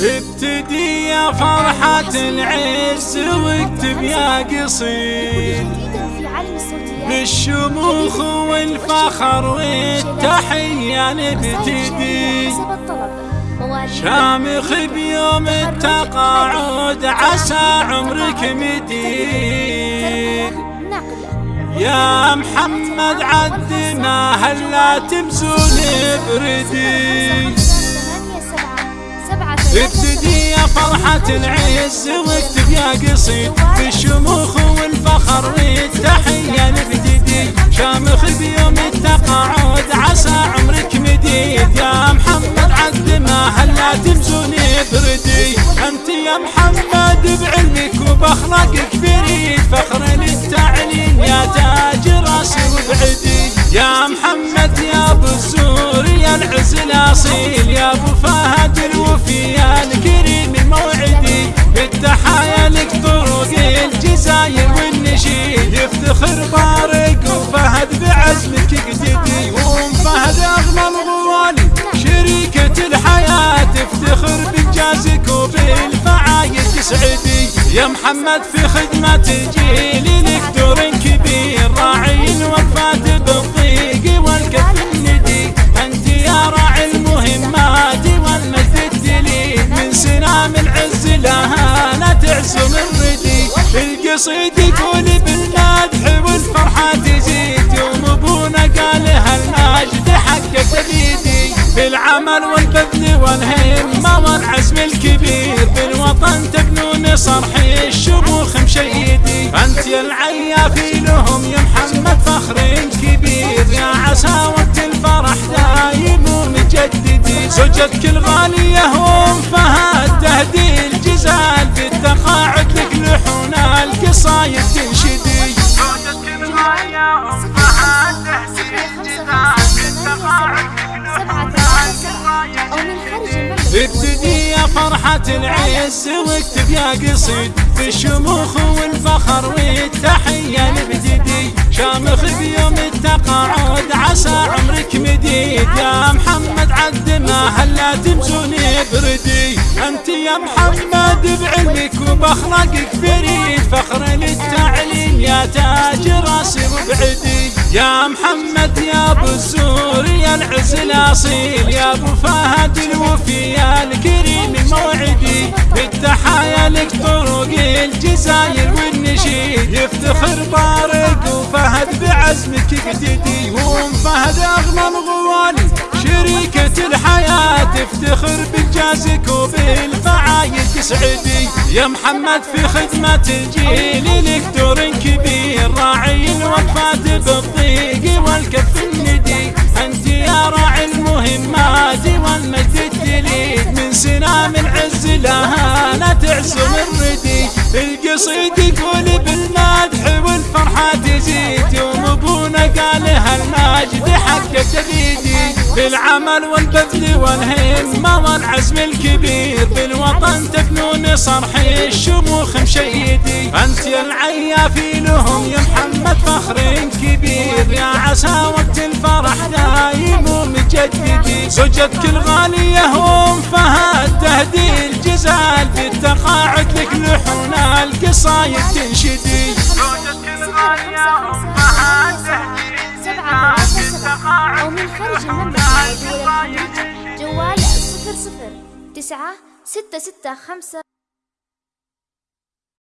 ابتدي يا فرحة العز واكتب يا قصيد. بالشموخ والفخر والتحية نبتدي. شامخ بيوم التقاعد عسى عمرك مديد. يا محمد عد ما هلا تمزون بردي. ابتدي يا فرحة العز واكتب يا قصيد في الشموخ والفخر والتحية نبتدي شامخ بيوم التقاعد عسى عمرك مديد. يا محمد عد ما هلا تمزوني بردي. أنت يا محمد بعلمك وبأخلاقك فريد. فخر للتعليم يا تاج راسي وبعدي. يا محمد يا أبو الزور يا العز الأصيل. يا أبو فهد يفتخر بارك وفهد بعزمك قددي وام فهد أغلى الغوالي. شريكة الحياة تفتخر بانجازك وبالفعايد تسعدي يا محمد في خدمة جيلي لك دور كبير راعي الوفاة بالضيق والكف الندي. أنت يا راعي المهمات والمجد الدليل. من سنام العز لها لا تعزم الردي القصيد يقول بالمدح والهمة والعزم الكبير بالوطن تبنون صرح الشموخ مشيدي. أنت يا العيافي لهم يا محمد فخر كبير. يا عسى وقت الفرح دايم ومجددي زوجتك الغالية وام فهد تهدي الجزال. بالتقاعد لك لحون القصايد تنشدي العز واكتب يا قصيد في الشموخ والفخر والتحية نبتدي شامخ بيوم التقاعد عسى عمرك مديد. يا محمد عد ما هلا تمزوني بردي. أنت يا محمد بعلمك وبأخلاقك فريد. فخر للتعليم يا تاج راسي وبعدي. يا محمد يا أبو العز الأصيل يا أبو فهد الوفي يا الكريم الموعدي بالتحايا لك طرق الجزاير والنشيد. يفتخر بارك وفهد بعزمك قددي وام فهد اغلى الغوالي شريكة الحياة. تفتخر بانجازك وبالفعايد تسعدي. يا محمد في خدمة الجيل لك دور كبير. راعي الوقفات بالضيق والكف لها لا تعزم الردي. القصيد يقول بالمدح والفرحة تزيد. يوم أبونا قال هالمجد حقك تبيدي. بالعمل والبذل والهمة والعزم الكبير. بالوطن تبنون صرح الشموخ مشيدي. أنت يا العيافي لهم يا محمد فخر كبير. يا عسى وقت الفرح دايم ومجددي زوجتك الغالية تهدي الجزال بالتقاعد لك القصايد تنشدي أو من خارج المملكة جوال صفر صفر تسعة ستة ستة خمسة